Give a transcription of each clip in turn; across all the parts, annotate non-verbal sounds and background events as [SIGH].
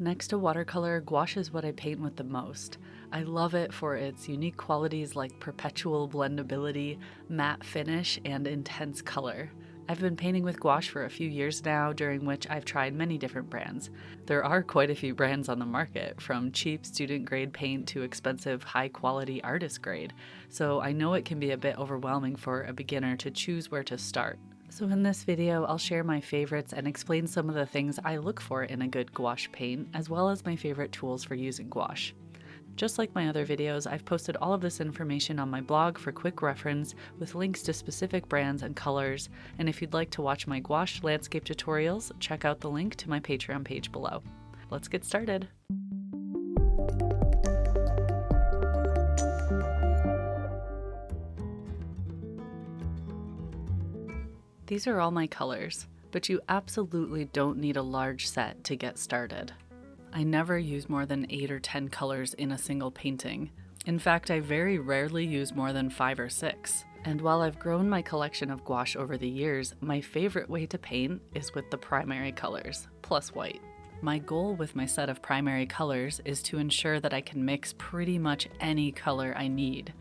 Next to watercolor, gouache is what I paint with the most. I love it for its unique qualities like perpetual blendability, matte finish, and intense color. I've been painting with gouache for a few years now, during which I've tried many different brands. There are quite a few brands on the market, from cheap student grade paint to expensive high quality artist grade, so I know it can be a bit overwhelming for a beginner to choose where to start. So in this video, I'll share my favorites and explain some of the things I look for in a good gouache paint, as well as my favorite tools for using gouache. Just like my other videos, I've posted all of this information on my blog for quick reference with links to specific brands and colors, and if you'd like to watch my gouache landscape tutorials, check out the link to my Patreon page below. Let's get started! These are all my colors, but you absolutely don't need a large set to get started. I never use more than 8 or 10 colors in a single painting. In fact, I very rarely use more than 5 or 6. And while I've grown my collection of gouache over the years, my favorite way to paint is with the primary colors, plus white. My goal with my set of primary colors is to ensure that I can mix pretty much any color I need,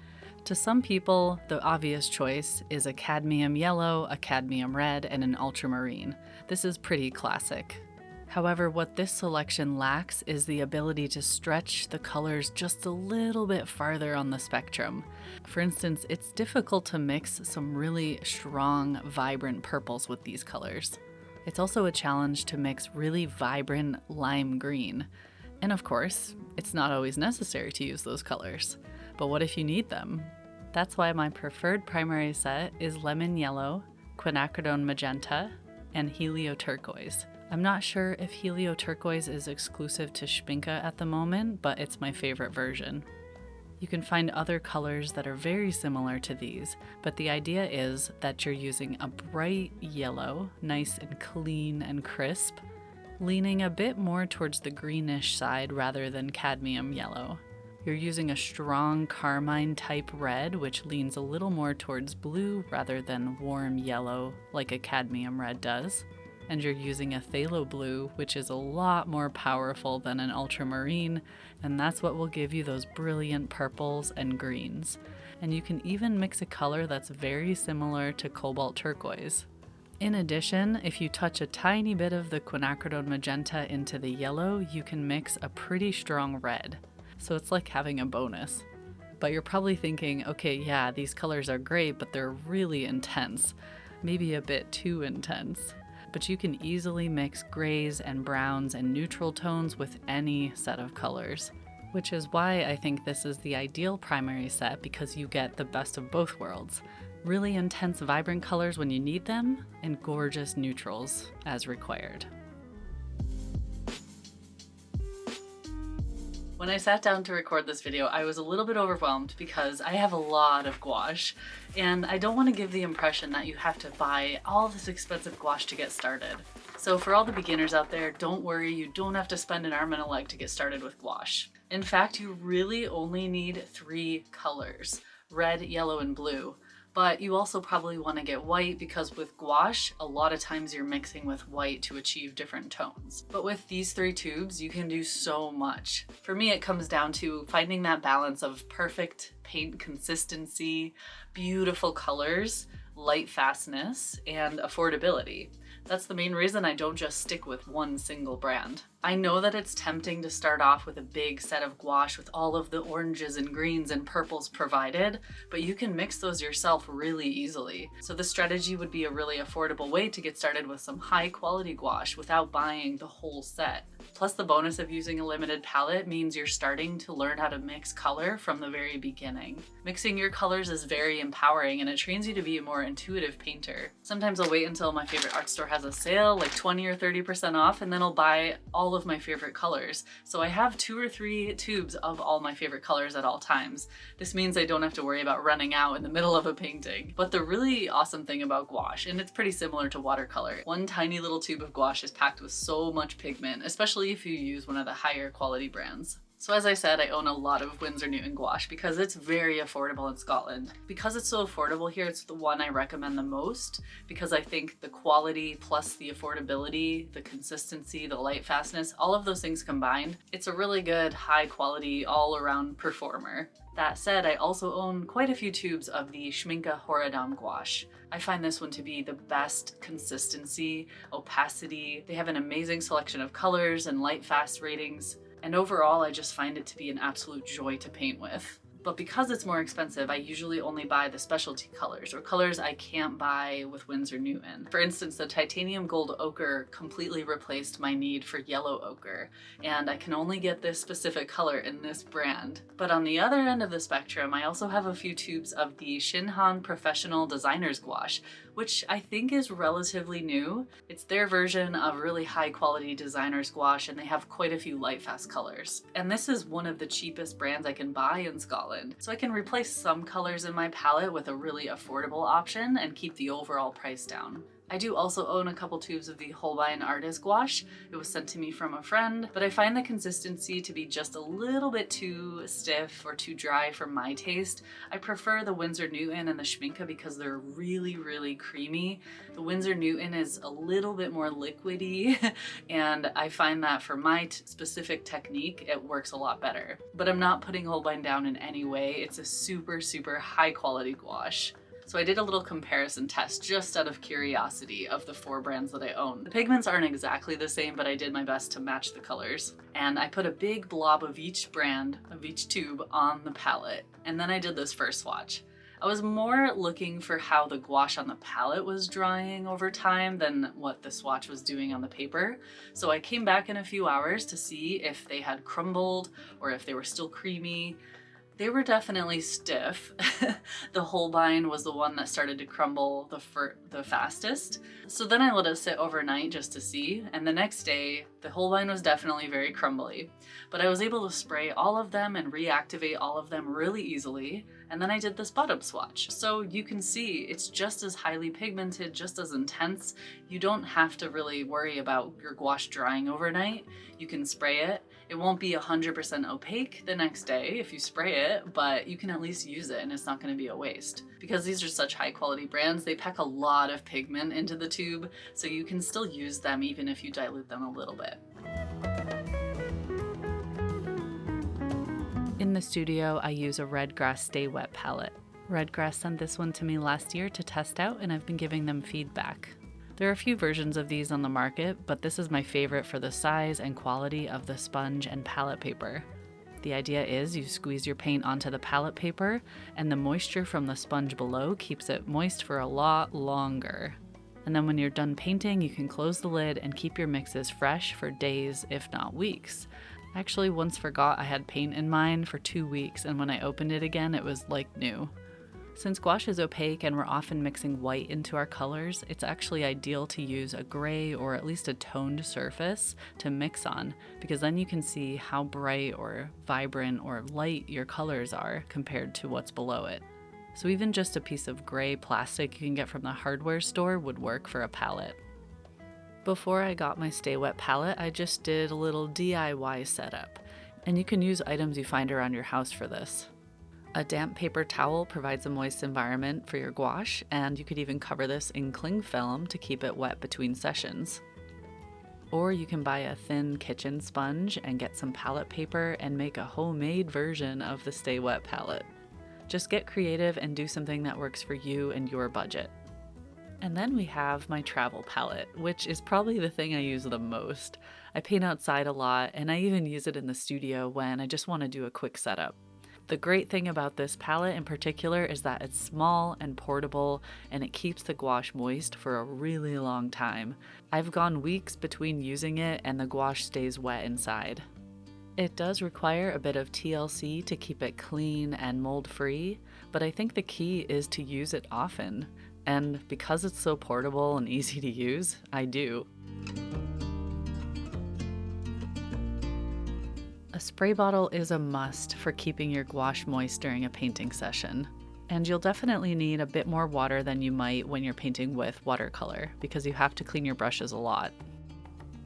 to some people, the obvious choice is a cadmium yellow, a cadmium red, and an ultramarine. This is pretty classic. However, what this selection lacks is the ability to stretch the colors just a little bit farther on the spectrum. For instance, it's difficult to mix some really strong, vibrant purples with these colors. It's also a challenge to mix really vibrant lime green. And of course, it's not always necessary to use those colors. But what if you need them? That's why my preferred primary set is lemon yellow, quinacridone magenta, and helio turquoise. I'm not sure if helio turquoise is exclusive to Schmincke at the moment, but it's my favorite version. You can find other colors that are very similar to these, but the idea is that you're using a bright yellow, nice and clean and crisp, leaning a bit more towards the greenish side rather than cadmium yellow. You're using a strong carmine type red, which leans a little more towards blue rather than warm yellow like a cadmium red does. And you're using a phthalo blue, which is a lot more powerful than an ultramarine, and that's what will give you those brilliant purples and greens. And you can even mix a color that's very similar to cobalt turquoise. In addition, if you touch a tiny bit of the quinacridone magenta into the yellow, you can mix a pretty strong red so it's like having a bonus. But you're probably thinking, okay, yeah, these colors are great, but they're really intense. Maybe a bit too intense. But you can easily mix grays and browns and neutral tones with any set of colors. Which is why I think this is the ideal primary set because you get the best of both worlds. Really intense vibrant colors when you need them, and gorgeous neutrals as required. When I sat down to record this video, I was a little bit overwhelmed because I have a lot of gouache and I don't want to give the impression that you have to buy all this expensive gouache to get started. So for all the beginners out there, don't worry, you don't have to spend an arm and a leg to get started with gouache. In fact, you really only need three colors, red, yellow, and blue but you also probably want to get white because with gouache, a lot of times you're mixing with white to achieve different tones. But with these three tubes, you can do so much. For me, it comes down to finding that balance of perfect paint consistency, beautiful colors, light fastness, and affordability. That's the main reason I don't just stick with one single brand. I know that it's tempting to start off with a big set of gouache with all of the oranges and greens and purples provided, but you can mix those yourself really easily. So the strategy would be a really affordable way to get started with some high quality gouache without buying the whole set. Plus the bonus of using a limited palette means you're starting to learn how to mix color from the very beginning. Mixing your colors is very empowering and it trains you to be a more intuitive painter. Sometimes I'll wait until my favorite art store has a sale, like 20 or 30% off, and then I'll buy all of my favorite colors. So I have two or three tubes of all my favorite colors at all times. This means I don't have to worry about running out in the middle of a painting. But the really awesome thing about gouache, and it's pretty similar to watercolor, one tiny little tube of gouache is packed with so much pigment, especially if you use one of the higher quality brands. So as I said, I own a lot of Winsor Newton gouache because it's very affordable in Scotland. Because it's so affordable here, it's the one I recommend the most because I think the quality plus the affordability, the consistency, the light fastness, all of those things combined, it's a really good high quality all around performer. That said, I also own quite a few tubes of the Schmincke Horadam gouache. I find this one to be the best consistency, opacity. They have an amazing selection of colors and light fast ratings. And overall, I just find it to be an absolute joy to paint with. But because it's more expensive, I usually only buy the specialty colors or colors I can't buy with Winsor Newton. For instance, the titanium gold ochre completely replaced my need for yellow ochre, and I can only get this specific color in this brand. But on the other end of the spectrum, I also have a few tubes of the Shinhan Professional Designer's Gouache, which I think is relatively new. It's their version of really high quality designer's gouache and they have quite a few light fast colors. And this is one of the cheapest brands I can buy in Scotland. So I can replace some colors in my palette with a really affordable option and keep the overall price down. I do also own a couple tubes of the Holbein Artist Gouache. It was sent to me from a friend, but I find the consistency to be just a little bit too stiff or too dry for my taste. I prefer the Winsor Newton and the Schmincke because they're really, really creamy. The Winsor Newton is a little bit more liquidy [LAUGHS] and I find that for my specific technique, it works a lot better. But I'm not putting Holbein down in any way. It's a super, super high quality gouache. So I did a little comparison test just out of curiosity of the four brands that I own. The pigments aren't exactly the same, but I did my best to match the colors. And I put a big blob of each brand, of each tube on the palette. And then I did this first swatch. I was more looking for how the gouache on the palette was drying over time than what the swatch was doing on the paper. So I came back in a few hours to see if they had crumbled or if they were still creamy. They were definitely stiff. [LAUGHS] the Holbein was the one that started to crumble the, the fastest. So then I let it sit overnight just to see, and the next day, the Holbein was definitely very crumbly. But I was able to spray all of them and reactivate all of them really easily, and then I did this bottom swatch. So you can see it's just as highly pigmented, just as intense. You don't have to really worry about your gouache drying overnight. You can spray it it won't be 100% opaque the next day if you spray it, but you can at least use it and it's not going to be a waste. Because these are such high quality brands, they pack a lot of pigment into the tube, so you can still use them even if you dilute them a little bit. In the studio, I use a Redgrass Stay Wet palette. Redgrass sent this one to me last year to test out and I've been giving them feedback. There are a few versions of these on the market, but this is my favorite for the size and quality of the sponge and palette paper. The idea is you squeeze your paint onto the palette paper, and the moisture from the sponge below keeps it moist for a lot longer. And then when you're done painting, you can close the lid and keep your mixes fresh for days, if not weeks. I actually once forgot I had paint in mine for two weeks, and when I opened it again, it was like new. Since gouache is opaque and we're often mixing white into our colors, it's actually ideal to use a gray or at least a toned surface to mix on, because then you can see how bright or vibrant or light your colors are compared to what's below it. So even just a piece of gray plastic you can get from the hardware store would work for a palette. Before I got my Stay Wet palette, I just did a little DIY setup, and you can use items you find around your house for this. A damp paper towel provides a moist environment for your gouache, and you could even cover this in cling film to keep it wet between sessions. Or you can buy a thin kitchen sponge and get some palette paper and make a homemade version of the Stay Wet palette. Just get creative and do something that works for you and your budget. And then we have my travel palette, which is probably the thing I use the most. I paint outside a lot, and I even use it in the studio when I just want to do a quick setup. The great thing about this palette in particular is that it's small and portable and it keeps the gouache moist for a really long time. I've gone weeks between using it and the gouache stays wet inside. It does require a bit of TLC to keep it clean and mold free, but I think the key is to use it often. And because it's so portable and [LAUGHS] easy to use, I do. Spray bottle is a must for keeping your gouache moist during a painting session. And you'll definitely need a bit more water than you might when you're painting with watercolor because you have to clean your brushes a lot.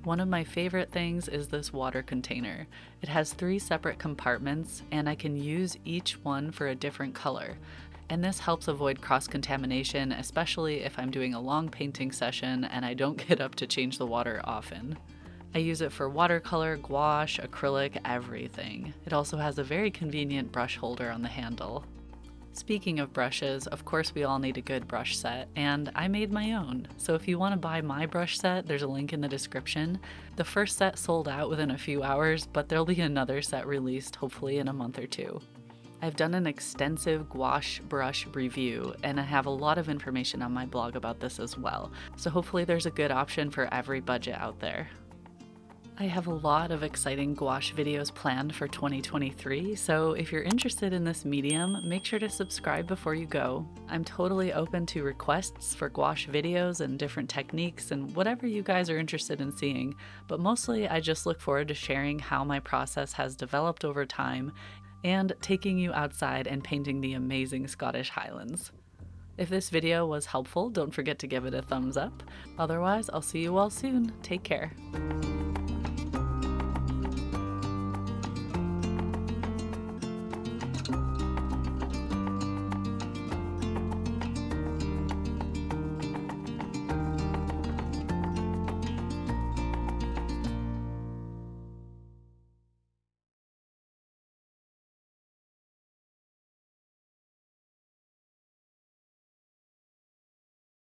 One of my favorite things is this water container. It has three separate compartments and I can use each one for a different color. And this helps avoid cross-contamination, especially if I'm doing a long painting session and I don't [LAUGHS] get up to change the water often. I use it for watercolor, gouache, acrylic, everything. It also has a very convenient brush holder on the handle. Speaking of brushes, of course we all need a good brush set, and I made my own. So if you want to buy my brush set, there's a link in the description. The first set sold out within a few hours, but there'll be another set released hopefully in a month or two. I've done an extensive gouache brush review, and I have a lot of information on my blog about this as well, so hopefully there's a good option for every budget out there. I have a lot of exciting gouache videos planned for 2023, so if you're interested in this medium, make sure to subscribe before you go. I'm totally open to requests for gouache videos and different techniques and whatever you guys are interested in seeing, but mostly I just look forward to sharing how my process has developed over time and taking you outside and painting the amazing Scottish Highlands. If this video was helpful, don't forget to give it a thumbs up. Otherwise, I'll see you all soon. Take care.